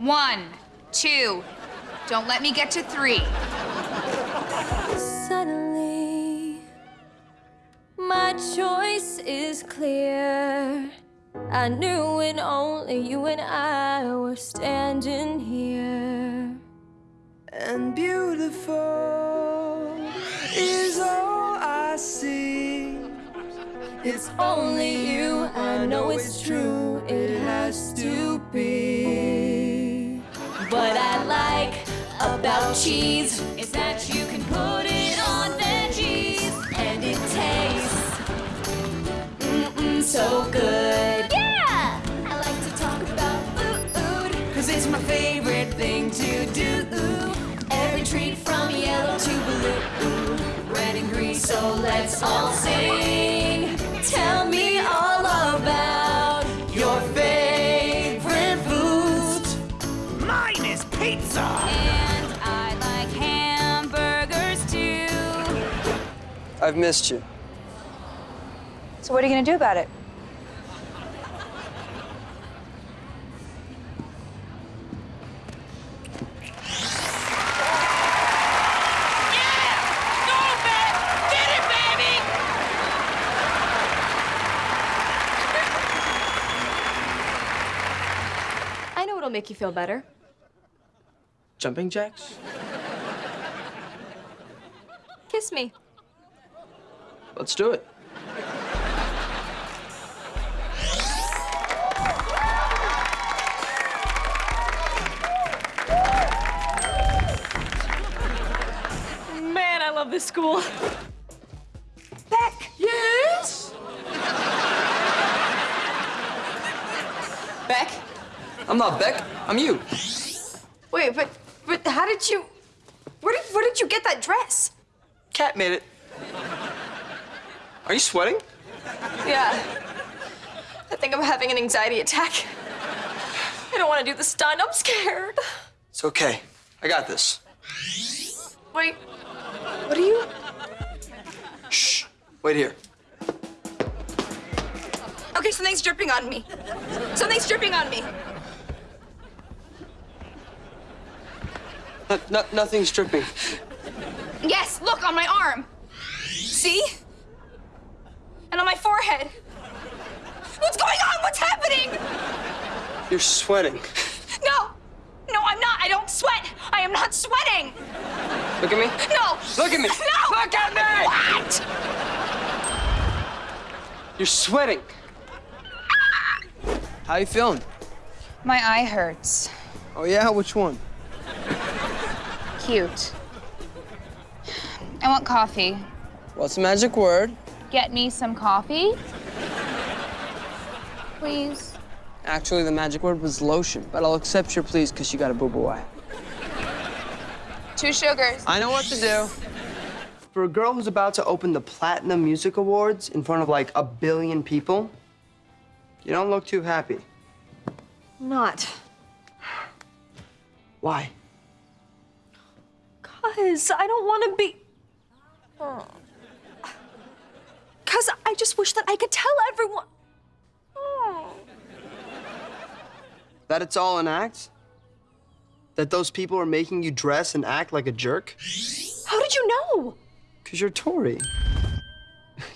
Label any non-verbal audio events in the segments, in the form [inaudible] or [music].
One, two. Don't let me get to three. Suddenly, my choice is clear. I knew when only you and I were standing here. And beautiful is all I see. It's only you, I know it's true, it has to be. About cheese is that you can put it on veggies and it tastes mm-mm so good. Yeah! I like to talk about food, cause it's my favorite thing to do. Every treat from yellow to blue, red and green, so let's all sing. Tell me all about your favorite foods. Mine is pizza! And I've missed you. So what are you gonna do about it? I know what'll make you feel better. Jumping jacks? Kiss me. Let's do it. Man, I love this school. Beck! Yes! Beck? I'm not Beck, I'm you. Wait, but but how did you? Where did where did you get that dress? Cat made it. Are you sweating? Yeah. I think I'm having an anxiety attack. I don't want to do the stunt. I'm scared. It's okay. I got this. Wait. What are you? Shh. Wait here. Okay, something's dripping on me. Something's dripping on me. No, no, nothing's dripping. Yes, look on my arm. See? And on my forehead. What's going on? What's happening? You're sweating. No. No, I'm not. I don't sweat. I am not sweating. Look at me. No. Look at me. No. Look at me! What? You're sweating. How you feeling? My eye hurts. Oh yeah, which one? Cute. I want coffee. What's the magic word? Get me some coffee. Please. Actually, the magic word was lotion, but I'll accept your please because you got a boo-boo eye. Two sugars. I know what to do. For a girl who's about to open the Platinum Music Awards in front of like a billion people, you don't look too happy. Not. Why? [gasps] Cause I don't want to be. Cause I just wish that I could tell everyone. Oh. That it's all an act? That those people are making you dress and act like a jerk? How did you know? Because you're Tori. [laughs]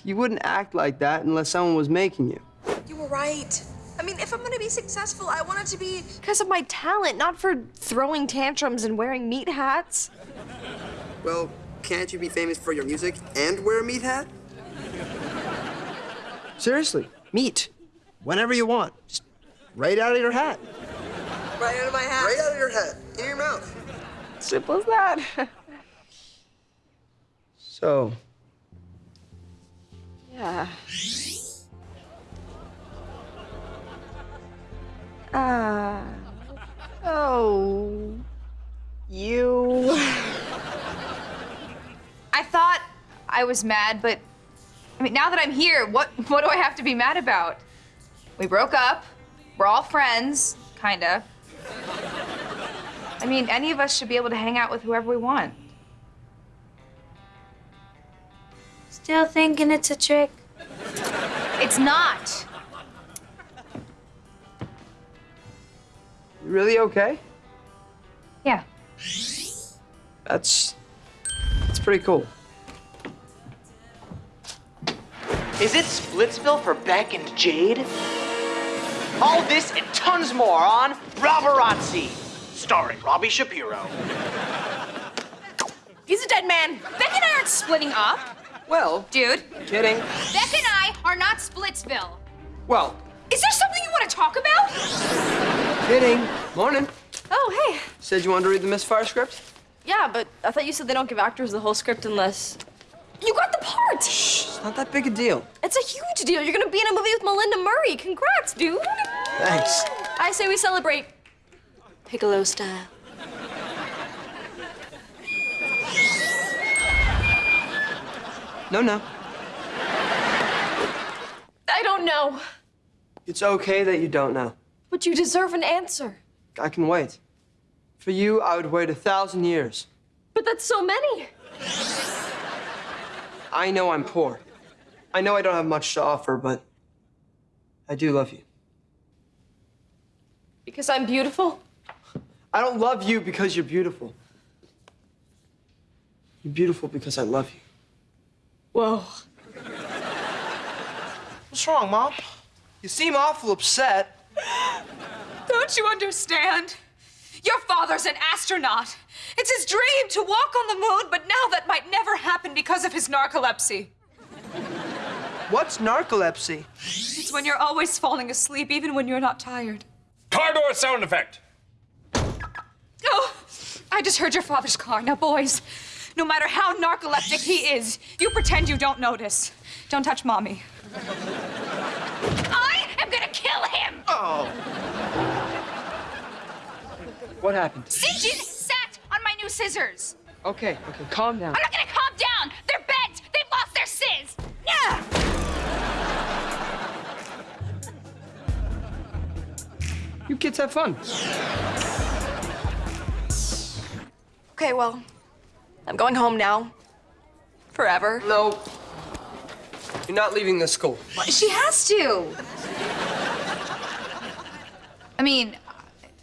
You wouldn't act like that unless someone was making you. You were right. I mean, if I'm gonna be successful, I want it to be because of my talent, not for throwing tantrums and wearing meat hats. Well, can't you be famous for your music and wear a meat hat? Seriously, meat. Whenever you want. Just right out of your hat. Right out of my hat. Right out of your hat. In your mouth. Simple as that. [laughs] So, yeah. Ah. oh. You. I thought I was mad, but I mean, now that I'm here, what [laughs] what do I have to be mad about? We broke up. We're all friends, kinda. I mean, any of us should be able to hang out with whoever we want. Still thinking it's a trick? It's not. you really okay? Yeah. That's that's pretty cool. Is it Splitsville for Beck and Jade? All this and tons more on Robarazzi, starring Robbie Shapiro. He's a dead man. Beck and I aren't splitting up. Well, Dude, kidding. Beck and I are not Splitsville. Well, Is there something you want to talk about? kidding. Morning. Oh, hey. Said you wanted to read the Misfire script? Yeah, but I thought you said they don't give actors the whole script unless. You got the part! It's not that big a deal. It's a huge deal. You're gonna be in a movie with Melinda Murray. Congrats, dude. Thanks. I say we celebrate Piccolo style. No, no. I don't know, It's okay that you don't know. but you deserve an answer. I can wait. For you, I would wait a thousand years. But that's so many. I know I'm poor. I know I don't have much to offer, but I do love you. Because I'm beautiful? I don't love you because you're beautiful. You're beautiful because I love you. Whoa. What's wrong, Mom? You seem awful upset. Don't you understand? Your father's an astronaut. It's his dream to walk on the moon, but now that might never happen because of his narcolepsy. What's narcolepsy? It's when you're always falling asleep, even when you're not tired. Car door sound effect. Oh, I just heard your father's car. Now, boys, no matter how narcoleptic he is, you pretend you don't notice. Don't touch mommy. I am gonna kill him! Oh. What happened? Sinjin sat on my new scissors. Okay, okay, calm down. I'm not gonna calm down. You kids have fun. Okay, well, I'm going home now. Forever. No. You're not leaving this school. She has to. I mean,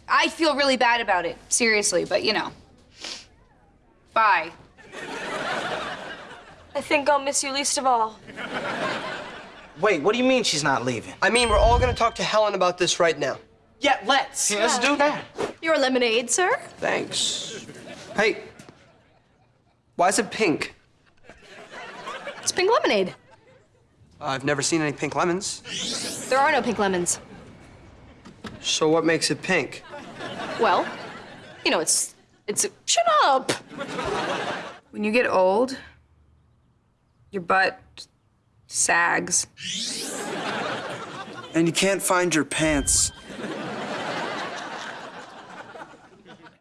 I feel really bad about it, seriously, but you know. Bye. I think I'll miss you least of all. Wait, what do you mean she's not leaving? I mean, we're all gonna talk to Helen about this right now. Yeah, let's. let's do that. Your lemonade, sir? Thanks. Hey, why is it pink? It's pink lemonade. I've never seen any pink lemons. There are no pink lemons. So what makes it pink? Well, you know, it's it's a, shut up. When you get old, your butt sags. And you can't find your pants.